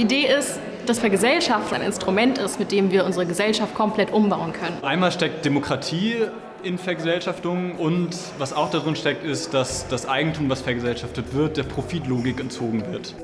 Die Idee ist, dass Vergesellschaftung ein Instrument ist, mit dem wir unsere Gesellschaft komplett umbauen können. Einmal steckt Demokratie in Vergesellschaftung und was auch darin steckt, ist, dass das Eigentum, was vergesellschaftet wird, der Profitlogik entzogen wird.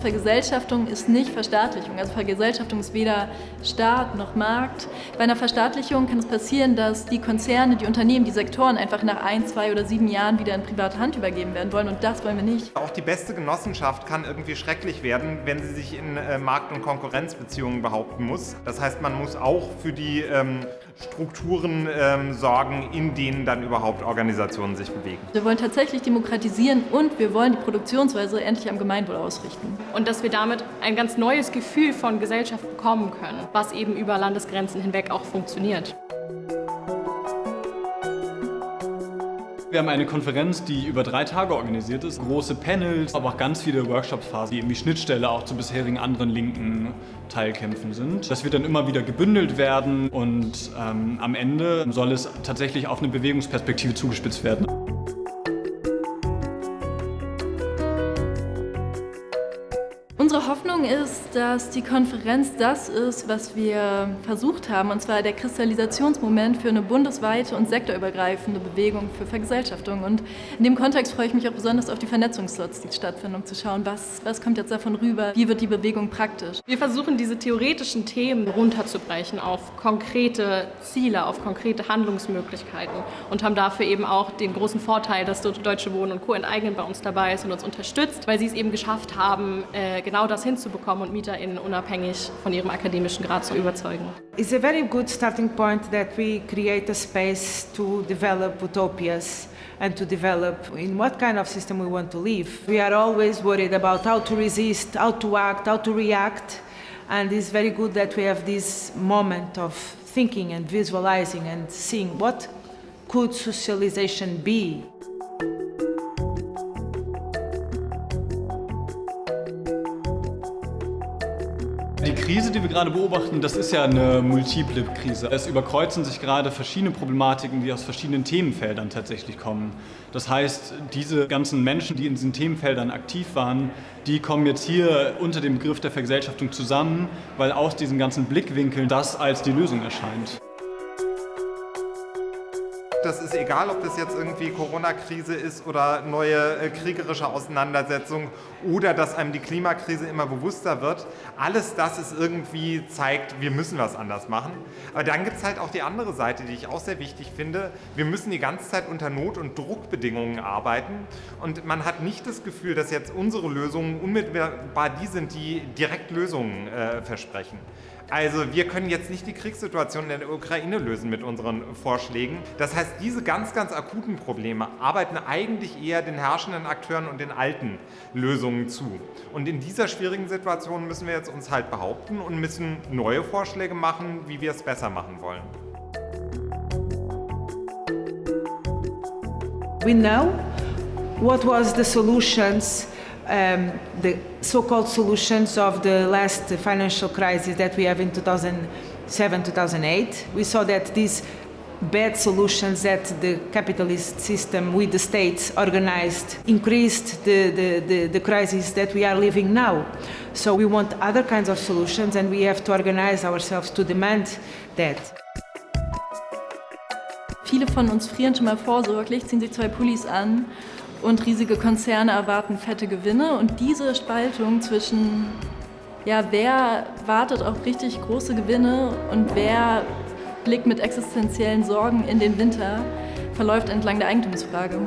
Vergesellschaftung ist nicht Verstaatlichung. Also Vergesellschaftung ist weder Staat noch Markt. Bei einer Verstaatlichung kann es passieren, dass die Konzerne, die Unternehmen, die Sektoren einfach nach ein, zwei oder sieben Jahren wieder in private Hand übergeben werden wollen und das wollen wir nicht. Auch die beste Genossenschaft kann irgendwie schrecklich werden, wenn sie sich in äh, Markt- und Konkurrenzbeziehungen behaupten muss. Das heißt, man muss auch für die ähm, Strukturen ähm, sorgen, in denen dann überhaupt Organisationen sich bewegen. Wir wollen tatsächlich demokratisieren und wir wollen die Produktionsweise endlich am Gemeinwohl ausrichten. Und dass wir damit ein ganz neues Gefühl von Gesellschaft bekommen können, was eben über Landesgrenzen hinweg auch funktioniert. Wir haben eine Konferenz, die über drei Tage organisiert ist. Große Panels, aber auch ganz viele Workshops, die eben die Schnittstelle auch zu bisherigen anderen linken Teilkämpfen sind. Das wird dann immer wieder gebündelt werden und ähm, am Ende soll es tatsächlich auf eine Bewegungsperspektive zugespitzt werden. Unsere Hoffnung ist, dass die Konferenz das ist, was wir versucht haben, und zwar der Kristallisationsmoment für eine bundesweite und sektorübergreifende Bewegung für Vergesellschaftung. Und in dem Kontext freue ich mich auch besonders auf die Vernetzungsslots, die stattfinden, um zu schauen, was, was kommt jetzt davon rüber, wie wird die Bewegung praktisch. Wir versuchen, diese theoretischen Themen runterzubrechen auf konkrete Ziele, auf konkrete Handlungsmöglichkeiten und haben dafür eben auch den großen Vorteil, dass Deutsche Wohnen und Co. enteignen bei uns dabei ist und uns unterstützt, weil sie es eben geschafft haben, äh, genau das hinzubekommen und MieterInnen unabhängig von ihrem akademischen Grad zu überzeugen. It's a very good starting point that we create a space to develop utopias and to develop in what kind of system we want to live. We are always worried about how to resist, how to act, how to react, and it's very good that we have this moment of thinking and visualizing and seeing what could socialization be. Krise, die wir gerade beobachten, das ist ja eine multiple Krise. Es überkreuzen sich gerade verschiedene Problematiken, die aus verschiedenen Themenfeldern tatsächlich kommen. Das heißt, diese ganzen Menschen, die in diesen Themenfeldern aktiv waren, die kommen jetzt hier unter dem Begriff der Vergesellschaftung zusammen, weil aus diesen ganzen Blickwinkeln das als die Lösung erscheint. Das ist egal, ob das jetzt irgendwie Corona-Krise ist oder neue äh, kriegerische Auseinandersetzungen oder dass einem die Klimakrise immer bewusster wird. Alles das ist irgendwie zeigt, wir müssen was anders machen. Aber dann gibt es halt auch die andere Seite, die ich auch sehr wichtig finde. Wir müssen die ganze Zeit unter Not- und Druckbedingungen arbeiten und man hat nicht das Gefühl, dass jetzt unsere Lösungen unmittelbar die sind, die direkt Lösungen äh, versprechen. Also wir können jetzt nicht die Kriegssituation in der Ukraine lösen mit unseren Vorschlägen. Das heißt, diese ganz, ganz akuten Probleme arbeiten eigentlich eher den herrschenden Akteuren und den alten Lösungen zu. Und in dieser schwierigen Situation müssen wir jetzt uns halt behaupten und müssen neue Vorschläge machen, wie wir es besser machen wollen. We know what was the solutions um, the so-called solutions of the last financial crisis that we have in 2007-2008. We saw that these bad solutions that the capitalist system with the states organized increased the, the, the, the crisis that we are living now. So we want other kinds of solutions and we have to organize ourselves to demand that. Viele von uns frieren schon mal vorsorglich, ziehen sich zwei Pullis an und riesige Konzerne erwarten fette Gewinne. Und diese Spaltung zwischen, ja, wer wartet auf richtig große Gewinne und wer blickt mit existenziellen Sorgen in den Winter, verläuft entlang der Eigentumsfrage.